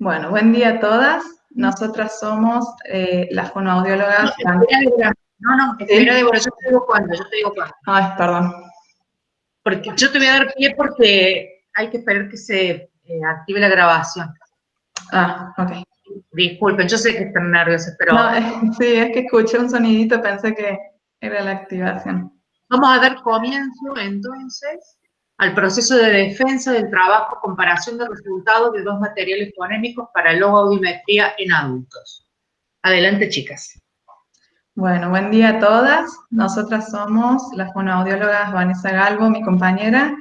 Bueno, buen día a todas. Nosotras somos eh, las fonoaudiólogas. No, no, no, espera, Débora, yo te digo cuándo, yo te digo cuándo. Ay, perdón. Porque yo te voy a dar pie porque hay que esperar que se eh, active la grabación. Ah, ok. Disculpen, yo sé que están nerviosos, pero... No, eh, sí, es que escuché un sonidito, pensé que era la activación. Vamos a dar comienzo, entonces, al proceso de defensa del trabajo, comparación de resultados de dos materiales fonémicos para logoaudiometría en adultos. Adelante, chicas. Bueno, buen día a todas. Nosotras somos las fonoaudiólogas Vanessa Galvo, mi compañera,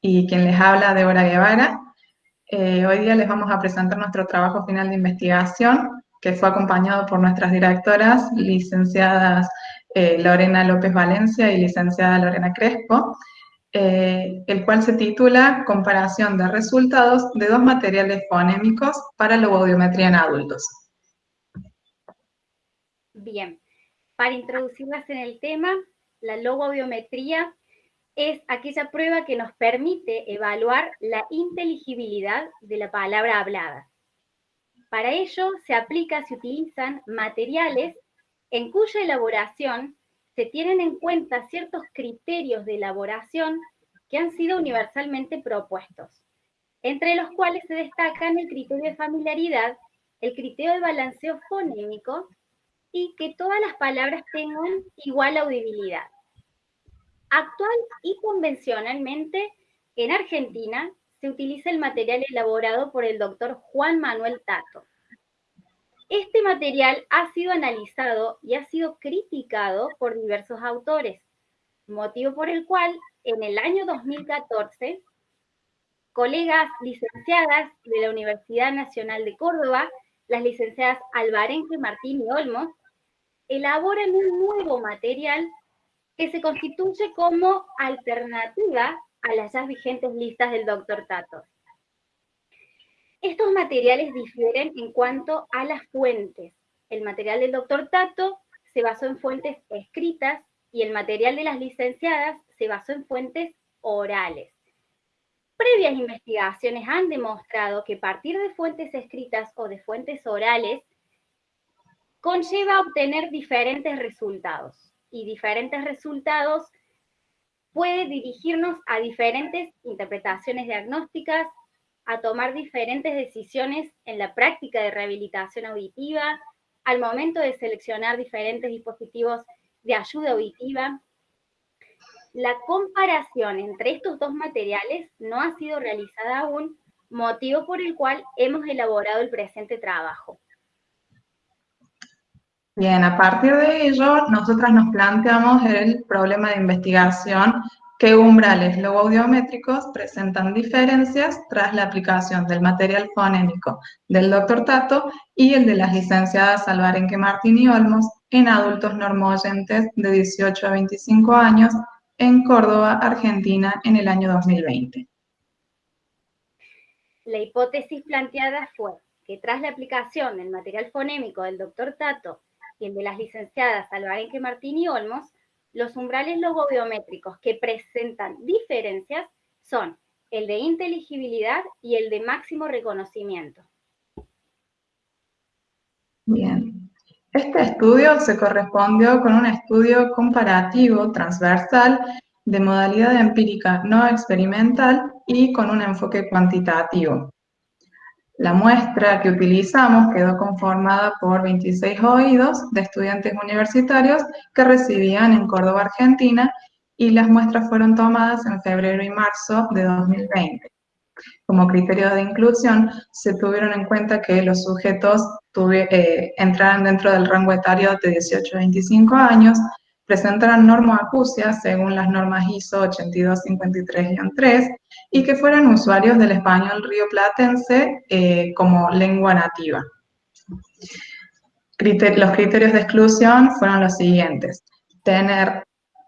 y quien les habla, Débora Guevara. Eh, hoy día les vamos a presentar nuestro trabajo final de investigación, que fue acompañado por nuestras directoras, licenciadas eh, Lorena López Valencia y licenciada Lorena Crespo, eh, el cual se titula Comparación de resultados de dos materiales fonémicos para logoaudiometría en adultos. Bien, para introducirlas en el tema, la logoaudiometría es aquella prueba que nos permite evaluar la inteligibilidad de la palabra hablada. Para ello se aplica, se utilizan materiales en cuya elaboración se tienen en cuenta ciertos criterios de elaboración que han sido universalmente propuestos, entre los cuales se destacan el criterio de familiaridad, el criterio de balanceo fonémico y que todas las palabras tengan igual audibilidad. Actual y convencionalmente, en Argentina se utiliza el material elaborado por el doctor Juan Manuel Tato. Este material ha sido analizado y ha sido criticado por diversos autores, motivo por el cual en el año 2014, colegas licenciadas de la Universidad Nacional de Córdoba, las licenciadas Alvarenque Martín y Olmos, elaboran un nuevo material que se constituye como alternativa a las ya vigentes listas del doctor Tato. Estos materiales difieren en cuanto a las fuentes. El material del doctor Tato se basó en fuentes escritas y el material de las licenciadas se basó en fuentes orales. Previas investigaciones han demostrado que partir de fuentes escritas o de fuentes orales conlleva obtener diferentes resultados y diferentes resultados puede dirigirnos a diferentes interpretaciones diagnósticas, a tomar diferentes decisiones en la práctica de rehabilitación auditiva, al momento de seleccionar diferentes dispositivos de ayuda auditiva. La comparación entre estos dos materiales no ha sido realizada aún, motivo por el cual hemos elaborado el presente trabajo. Bien, a partir de ello, nosotras nos planteamos el problema de investigación ¿Qué umbrales logoaudiométricos presentan diferencias tras la aplicación del material fonémico del doctor Tato y el de las licenciadas Alvarenque Martín y Olmos en adultos normoyentes de 18 a 25 años en Córdoba, Argentina, en el año 2020? La hipótesis planteada fue que tras la aplicación del material fonémico del doctor Tato y el de las licenciadas Alvarenque Martín y Olmos, los umbrales logobiométricos que presentan diferencias son el de inteligibilidad y el de máximo reconocimiento. Bien. Este estudio se correspondió con un estudio comparativo transversal de modalidad empírica no experimental y con un enfoque cuantitativo. La muestra que utilizamos quedó conformada por 26 oídos de estudiantes universitarios que recibían en Córdoba, Argentina, y las muestras fueron tomadas en febrero y marzo de 2020. Como criterio de inclusión, se tuvieron en cuenta que los sujetos eh, entraran dentro del rango etario de 18 a 25 años, presentaran normoacusia según las normas ISO 8253-3 y que fueran usuarios del español rioplatense eh, como lengua nativa. los criterios de exclusión fueron los siguientes. Tener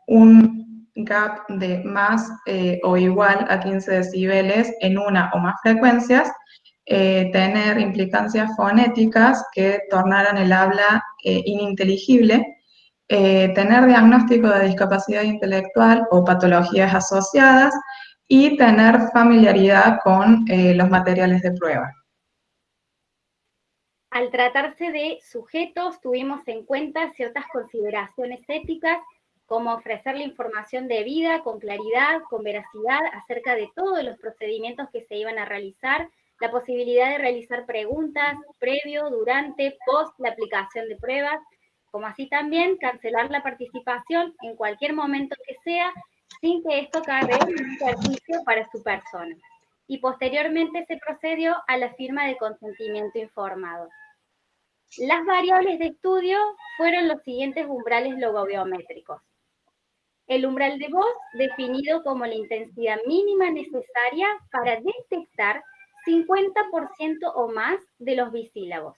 un gap de más eh, o igual a 15 decibeles en una o más frecuencias, eh, tener implicancias fonéticas que tornaran el habla ininteligible, eh, tener diagnóstico de discapacidad intelectual o patologías asociadas y tener familiaridad con eh, los materiales de prueba. Al tratarse de sujetos, tuvimos en cuenta ciertas consideraciones éticas, como ofrecer la información debida, con claridad, con veracidad, acerca de todos los procedimientos que se iban a realizar, la posibilidad de realizar preguntas previo, durante, post la aplicación de pruebas, como así también cancelar la participación en cualquier momento que sea, sin que esto cargue un perjuicio para su persona. Y posteriormente se procedió a la firma de consentimiento informado. Las variables de estudio fueron los siguientes umbrales logobiométricos. El umbral de voz, definido como la intensidad mínima necesaria para detectar 50% o más de los bisílabos.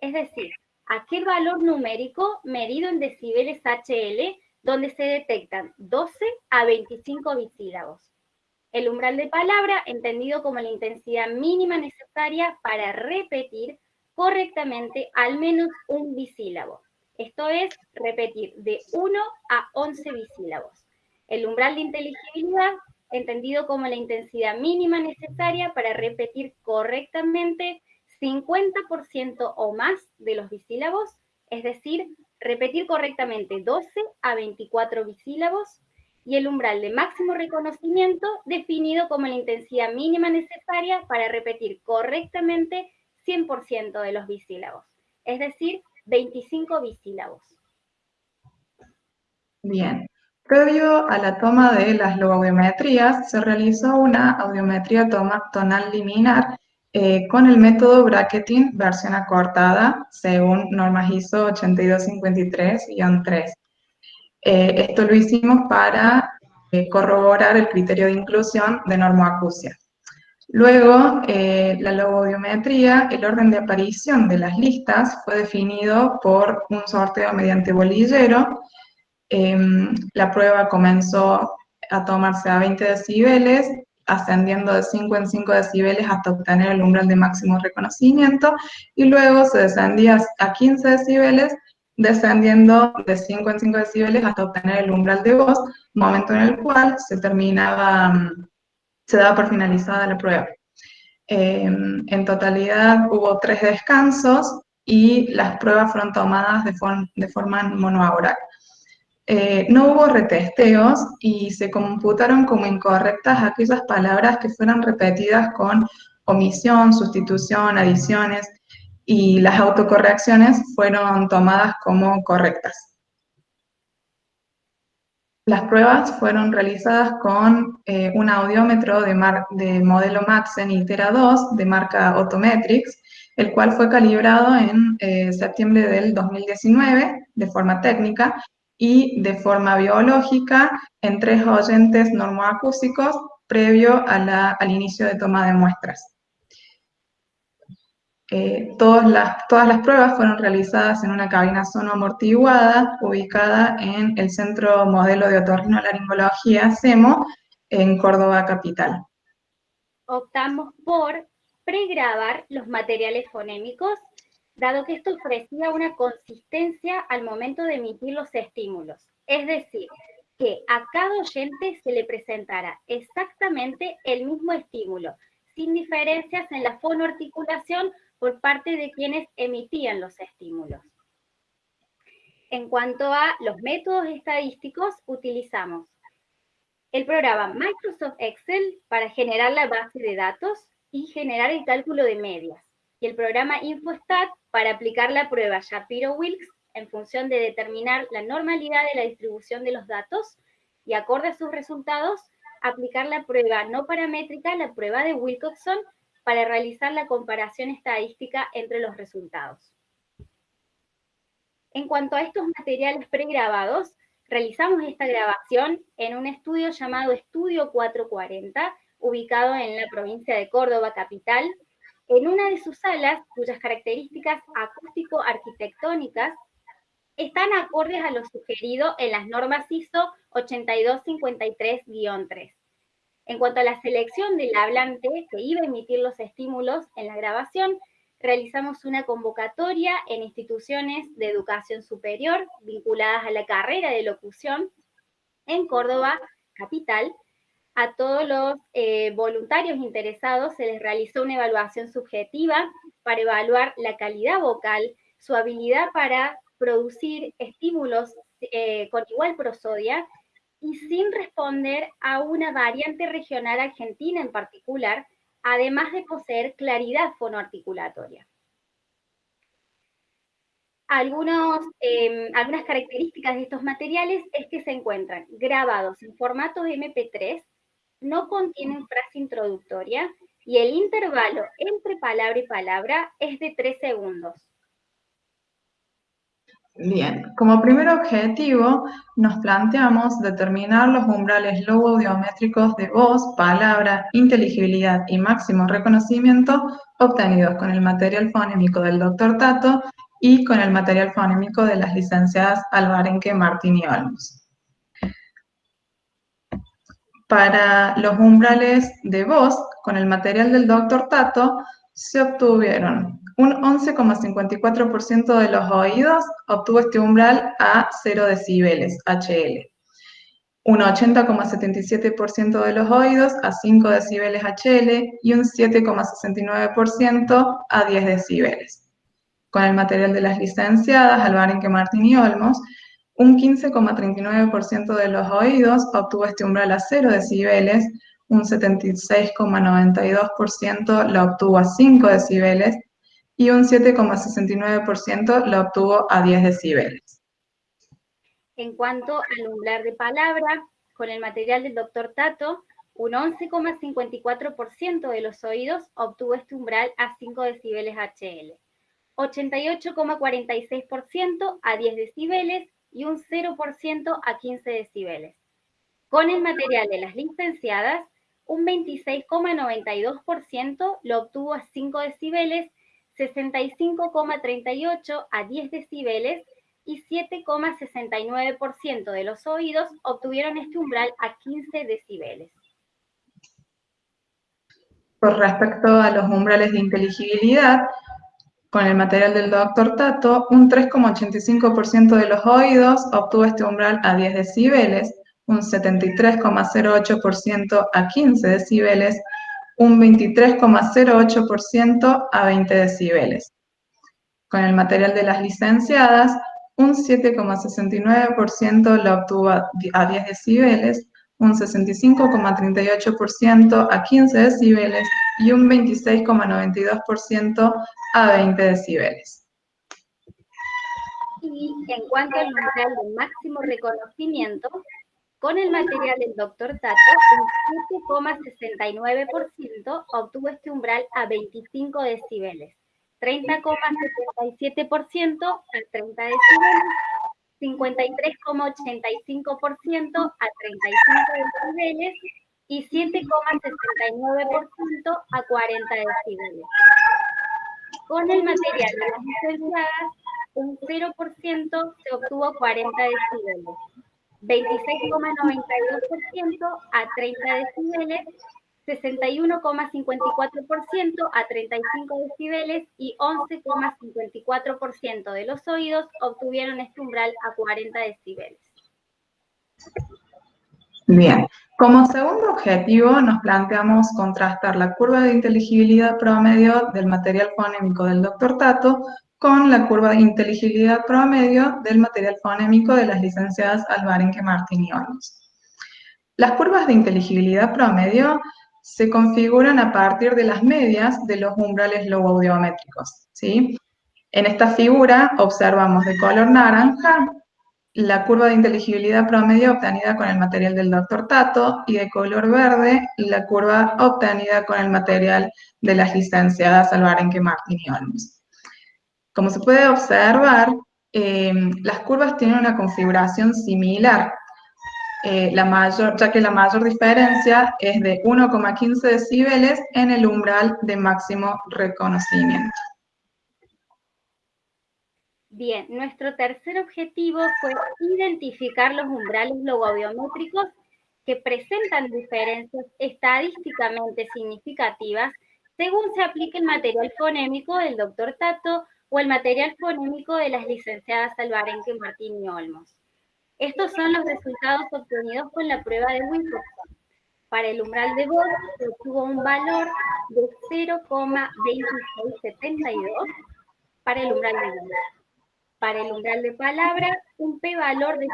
Es decir, aquel valor numérico medido en decibeles HL donde se detectan 12 a 25 bisílabos. El umbral de palabra, entendido como la intensidad mínima necesaria para repetir correctamente al menos un bisílabo. Esto es repetir de 1 a 11 bisílabos. El umbral de inteligibilidad, entendido como la intensidad mínima necesaria para repetir correctamente 50% o más de los bisílabos, es decir, repetir correctamente 12 a 24 bisílabos, y el umbral de máximo reconocimiento definido como la intensidad mínima necesaria para repetir correctamente 100% de los bisílabos, es decir, 25 bisílabos. Bien. Previo a la toma de las logobiometrías, se realizó una audiometría tonal liminar eh, con el método bracketing versión acortada, según normas ISO 8253-3. Eh, esto lo hicimos para eh, corroborar el criterio de inclusión de normoacusia. Luego, la logobiometría, el orden de aparición de las listas fue definido por un sorteo mediante bolillero. Em, la prueba comenzó a tomarse a 20 decibeles ascendiendo de 5 en 5 decibeles hasta obtener el umbral de máximo reconocimiento, y luego se descendía a 15 decibeles, descendiendo de 5 en 5 decibeles hasta obtener el umbral de voz, momento en el cual se terminaba, mm, se daba por finalizada la prueba. Em, en totalidad hubo tres descansos y las pruebas fueron tomadas de, de forma monoaural. Eh, no hubo retesteos y se computaron como incorrectas aquellas palabras que fueron repetidas con omisión, sustitución, adiciones, y las autocorrecciones fueron tomadas como correctas. Las pruebas fueron realizadas con eh, un audiómetro de, de modelo Maxen Itera 2 de marca Autometrics, el cual fue calibrado en eh, septiembre del 2019 de forma técnica y de forma biológica en tres oyentes normoacústicos previo al inicio de toma de muestras. Eh, todas, las, todas las pruebas fueron realizadas en una cabina amortiguada ubicada en el Centro Modelo de Otorrinolaringología CEMO en Córdoba Capital. Optamos por pregrabar los materiales fonémicos dado que esto ofrecía una consistencia al momento de emitir los estímulos. Es decir, que a cada oyente se le presentara exactamente el mismo estímulo, sin diferencias en la fonoarticulación por parte de quienes emitían los estímulos. En cuanto a los métodos estadísticos, utilizamos el programa Microsoft Excel para generar la base de datos y generar el cálculo de medias, y el programa InfoStat para aplicar la prueba Shapiro-Wilks en función de determinar la normalidad de la distribución de los datos y acorde a sus resultados, aplicar la prueba no paramétrica, la prueba de Wilcoxon, para realizar la comparación estadística entre los resultados. En cuanto a estos materiales pregrabados, realizamos esta grabación en un estudio llamado Estudio 440, ubicado en la provincia de Córdoba, capital, en una de sus salas, cuyas características acústico-arquitectónicas están acordes a lo sugerido en las normas ISO 8253-3. En cuanto a la selección del hablante que iba a emitir los estímulos en la grabación, realizamos una convocatoria en instituciones de educación superior vinculadas a la carrera de locución en Córdoba, capital, a todos los eh, voluntarios interesados se les realizó una evaluación subjetiva para evaluar la calidad vocal, su habilidad para producir estímulos eh, con igual prosodia y sin responder a una variante regional argentina en particular, además de poseer claridad fonoarticulatoria. Algunos, em, algunas características de estos materiales es que se encuentran grabados en formato MP3, no contienen frase introductoria y el intervalo entre palabra y palabra es de 3 segundos. Bien, como primer objetivo nos planteamos determinar los umbrales logo-audiométricos de voz, palabra, inteligibilidad y máximo reconocimiento obtenidos con el material fonémico del Dr. Tato y con el material fonémico de las licenciadas Alvarenque, Martín y Olmos. Para los umbrales de voz, con el material del Dr. Tato, se obtuvieron un 11,54% de los oídos obtuvo este umbral a 0 decibeles, HL. Un 80,77% de los oídos a 5 decibeles HL y un 7,69% a 10 decibeles. Con el material de las licenciadas Alvarenque, Martín y Olmos, un 15,39% de los oídos obtuvo este umbral a 0 decibeles, un 76,92% lo obtuvo a 5 decibeles y un 7,69% lo obtuvo a 10 decibeles. En cuanto al umbral de palabra, con el material del doctor Tato, un 11,54% de los oídos obtuvo este umbral a 5 decibeles HL, 88,46% a 10 decibeles y un 0% a 15 decibeles. Con el material de las licenciadas, un 26,92% lo obtuvo a 5 decibeles 65,38 a 10 decibeles y 7,69% de los oídos obtuvieron este umbral a 15 decibeles. Por respecto a los umbrales de inteligibilidad, con el material del doctor Tato, un 3,85% de los oídos obtuvo este umbral a 10 decibeles, un 73,08% a 15 decibeles un 23,08% a 20 decibeles. Con el material de las licenciadas, un 7,69% lo obtuvo a 10 decibeles, un 65,38% a 15 decibeles y un 26,92% a 20 decibeles. Y en cuanto al umbral de máximo reconocimiento, con el material del doctor Tato, un 7,69% obtuvo este umbral a 25 decibeles, 30,77% a 30 decibeles, 53,85% a 35 decibeles y 7,69% a 40 decibeles. Con el material de las licenciadas, un 0% se obtuvo 40 decibeles, 26,92% a 30 decibeles, 61,54% a 35 decibeles y 11,54% de los oídos obtuvieron este umbral a 40 decibeles. Bien, como segundo objetivo nos planteamos contrastar la curva de inteligibilidad promedio del material fonémico del Dr. Tato con la curva de inteligibilidad promedio del material fonémico de las licenciadas Alvarenque, Martín y Olmos. Las curvas de inteligibilidad promedio se configuran a partir de las medias de los umbrales logoaudiométricos. ¿sí? En esta figura observamos de color naranja la curva de inteligibilidad promedio obtenida con el material del Dr. Tato y de color verde la curva obtenida con el material de las licenciadas Alvarenque, Martín y Olmos. Como se puede observar, em, las curvas tienen una configuración similar, eh, la mayor, ya que la mayor diferencia es de 1,15 decibeles en el umbral de máximo reconocimiento. Bien, nuestro tercer objetivo fue identificar los umbrales logobiométricos que presentan diferencias estadísticamente significativas según se aplique el material fonémico del doctor Tato o el material fonémico de las licenciadas Alvarenque, Martín y Olmos. Estos son los resultados obtenidos con la prueba de Wilcoxon. Para el umbral de voz se obtuvo un valor de 0,2672 para el umbral de voz. Para el umbral de palabra, un p-valor de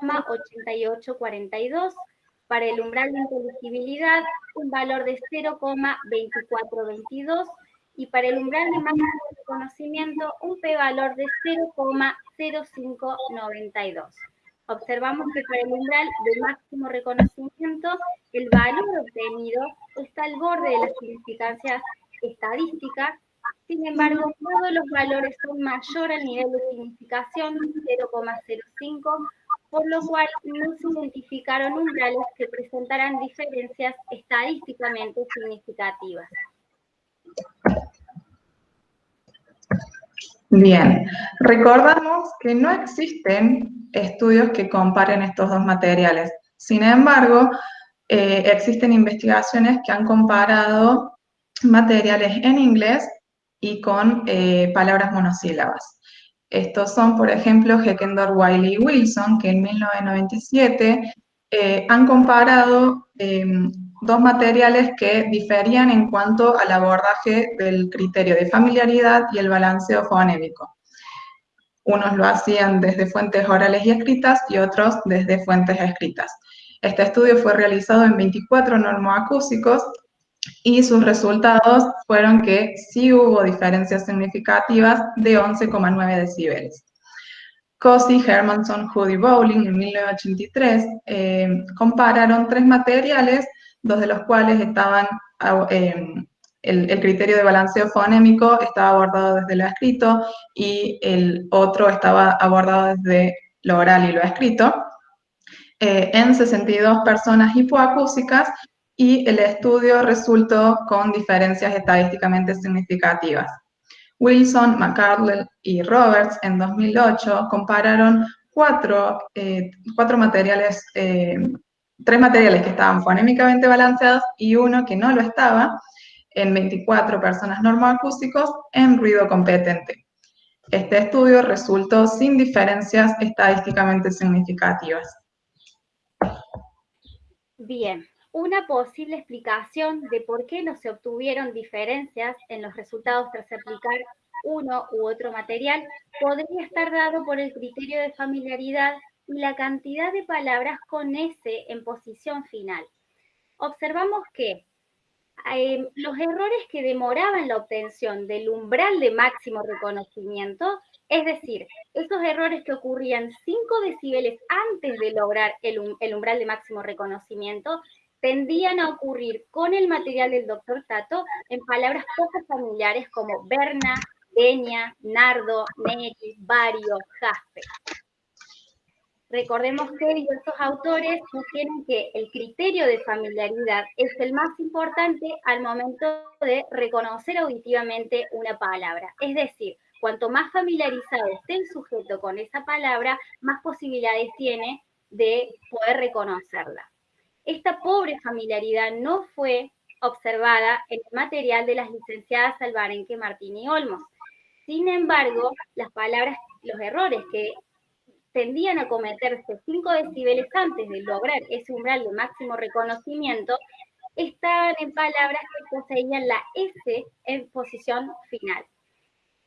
0,8842. Para el umbral de inteligibilidad, un valor de 0,2422 y para el umbral de máximo reconocimiento un p-valor de 0,0592. Observamos que para el umbral de máximo reconocimiento el valor obtenido está al borde de la significancia estadística, sin embargo todos los valores son mayor al nivel de significación 0,05, por lo cual no se identificaron umbrales que presentaran diferencias estadísticamente significativas. Bien, recordamos que no existen estudios que comparen estos dos materiales. Sin embargo, eh, existen investigaciones que han comparado materiales en inglés y con eh, palabras monosílabas. Estos son, por ejemplo, Heckendorf, Wiley y Wilson, que en 1997 eh, han comparado em, dos materiales que diferían en cuanto al abordaje del criterio de familiaridad y el balanceo fonémico. Unos lo hacían desde fuentes orales y escritas y otros desde fuentes escritas. Este estudio fue realizado en 24 normoacúsicos y sus resultados fueron que sí hubo diferencias significativas de 11,9 decibeles. Cosi, Hermanson, Judy Bowling en 1983 eh, compararon tres materiales dos de los cuales estaban, ah, el, criterio de balanceo fonémico estaba abordado desde lo escrito y el otro estaba abordado desde lo oral y lo escrito, eh, en 62 personas hipoacúsicas y el estudio resultó con diferencias estadísticamente significativas. Wilson, McCardle y Roberts en 2008 compararon cuatro, eh, cuatro materiales eh, tres materiales que estaban fonémicamente balanceados y uno que no lo estaba, en 24 personas normoacústicos en ruido competente. Este estudio resultó sin diferencias estadísticamente significativas. Bien, una posible explicación de por qué no se obtuvieron diferencias en los resultados tras aplicar uno u otro material podría estar dado por el criterio de familiaridad y la cantidad de palabras con S en posición final. Observamos que em, los errores que demoraban la obtención del umbral de máximo reconocimiento, es decir, esos errores que ocurrían 5 decibeles antes de lograr el, el umbral de máximo reconocimiento, tendían a ocurrir con el material del doctor Tato en palabras poco familiares como Berna, Deña, Nardo, Neri, Vario, Jaspe. Recordemos que diversos autores sugieren que el criterio de familiaridad es el más importante al momento de reconocer auditivamente una palabra. Es decir, cuanto más familiarizado esté el sujeto con esa palabra, más posibilidades tiene de poder reconocerla. Esta pobre familiaridad no fue observada en el material de las licenciadas Alvarenque, Martín y Olmos. Sin embargo, las palabras, los errores que tendían a cometerse 5 decibeles antes de lograr ese umbral de máximo reconocimiento, estaban en palabras que poseían la S en posición final.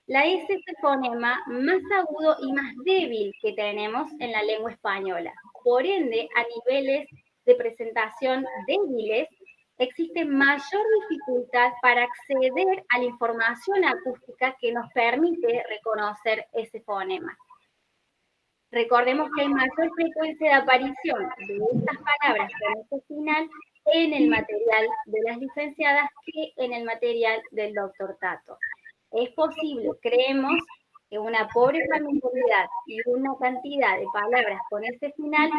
La S es el fonema más agudo y más débil que tenemos en la lengua española. Por ende, a niveles de presentación débiles, existe mayor dificultad para acceder a la información acústica que nos permite reconocer ese fonema. Recordemos que hay mayor frecuencia de aparición de estas palabras con este final en el material de las licenciadas que en el material del doctor Tato. Es posible, creemos, que una pobre familiaridad y una cantidad de palabras con este final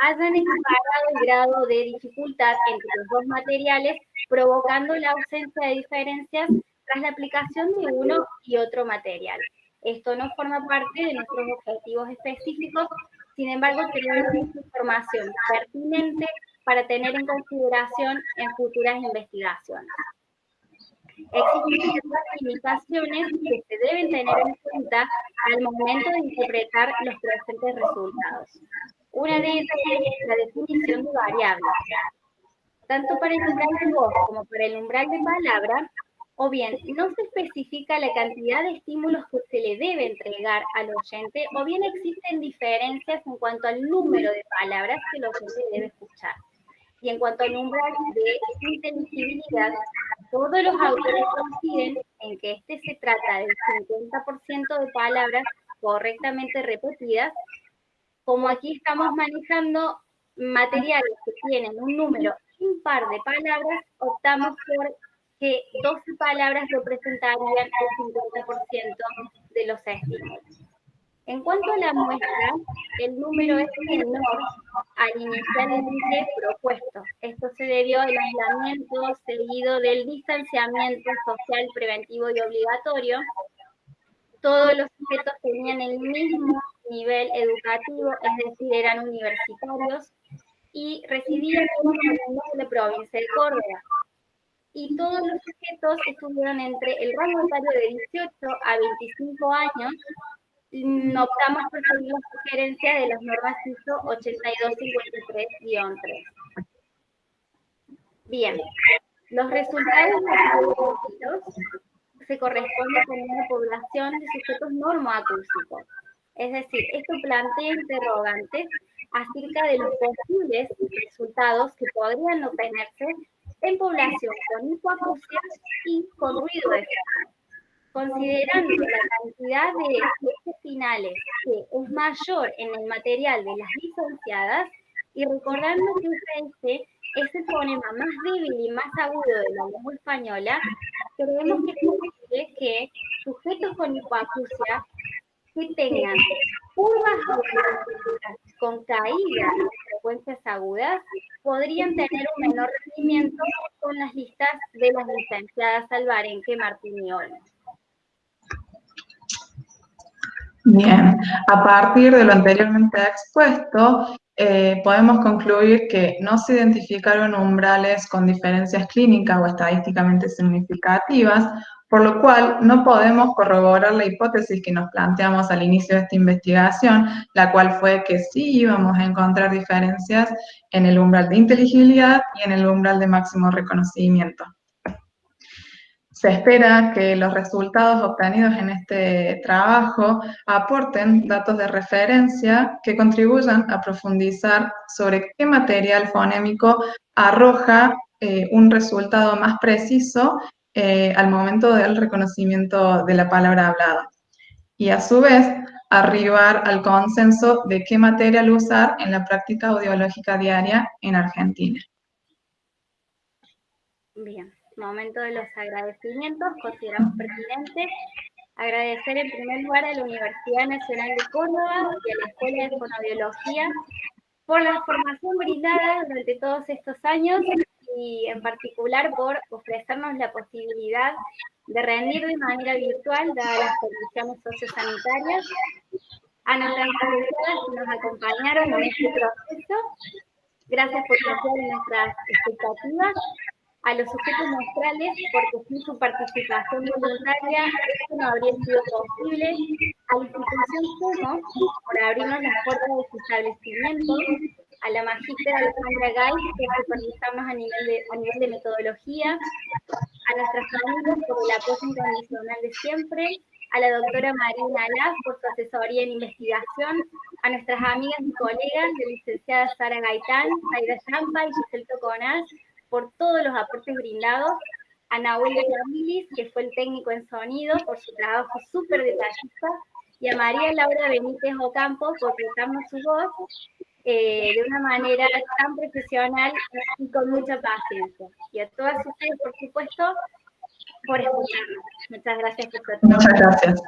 hayan equiparado el grado de dificultad entre los dos materiales, provocando la ausencia de diferencias tras la aplicación de uno y otro material. Esto no forma parte de nuestros objetivos específicos, sin embargo, tenemos información pertinente para tener en consideración en futuras investigaciones. Existen ciertas limitaciones que se deben tener en cuenta al momento de interpretar los presentes resultados. Una de ellas es la definición de variables. tanto para el umbral de voz como para el umbral de palabra, o bien no se especifica la cantidad de estímulos que se le debe entregar al oyente, o bien existen diferencias en cuanto al número de palabras que el oyente debe escuchar. Y en cuanto al umbral de inteligibilidad, todos los autores coinciden en que este se trata del 50% de palabras correctamente repetidas, como aquí estamos manejando materiales que tienen un número impar de palabras, optamos por que 12 palabras representarían el 50% de los estímulos. En cuanto a la muestra, el número es menor al inicialmente propuesto. Esto se debió al aislamiento seguido del distanciamiento social preventivo y obligatorio. Todos los sujetos tenían el mismo nivel educativo, es decir, eran universitarios y residían en la provincia de Córdoba y todos los sujetos estuvieron entre el rango etario de 18 a 25 años. Mm, optamos por seguir sugerencia de las normas ISO 8253-3. Bien, los resultados se corresponden con una población de sujetos normoacúsicos. Es decir, esto plantea interrogantes acerca de los posibles resultados que podrían obtenerse en población con hipoacusia y con ruido de Considerando la cantidad de finales que es mayor en el material de las licenciadas y recordando que este es el fonema más débil y más agudo de la lengua española, creemos que es posible que sujetos con hipoacusia que tengan curvas con caídas de frecuencias agudas podrían tener un menor rendimiento con las listas de las licenciadas Alvarenque, Martín y. Bien, a partir de lo anteriormente expuesto, eh, podemos concluir que no se identificaron umbrales con diferencias clínicas o estadísticamente significativas, por lo cual no podemos corroborar la hipótesis que nos planteamos al inicio de esta investigación, la cual fue que sí íbamos a encontrar diferencias en el umbral de inteligibilidad y en el umbral de máximo reconocimiento. Se espera que los resultados obtenidos en este trabajo aporten datos de referencia que contribuyan a profundizar sobre qué material fonémico arroja eh, un resultado más preciso eh, al momento del reconocimiento de la palabra hablada. Y a su vez, arribar al consenso de qué material usar en la práctica audiológica diaria en Argentina. Bien momento de los agradecimientos, consideramos pertinente agradecer en primer lugar a la Universidad Nacional de Córdoba y a la Escuela de Fonobiología por la formación brindada durante todos estos años y en particular por ofrecernos la posibilidad de rendir de manera virtual dadas las condiciones sociosanitarias. A nuestras autoridades que nos acompañaron en este proceso. Gracias por confiar nuestras expectativas. A los sujetos neutrales porque sin su participación voluntaria esto no habría sido posible, a la institución SUMO por abrirnos las puertas de su establecimiento, a la magíster Alejandra Gay por supervisarnos a nivel, de, a nivel de metodología, a nuestras familias por el apoyo incondicional de siempre, a la doctora Marina Alaz por su asesoría en investigación, a nuestras amigas y colegas, la licenciada Sara Gaitán, Aida Champa y Giselle Toconaz, por todos los aportes brindados, a Nahuel Yamilis, que fue el técnico en sonido, por su trabajo súper detallista, y a María Laura Benítez Ocampo por prestarnos su voz eh, de una manera tan profesional y con mucha paciencia. Y a todas ustedes, por supuesto, por escucharnos. Muchas gracias por su atención. Muchas gracias.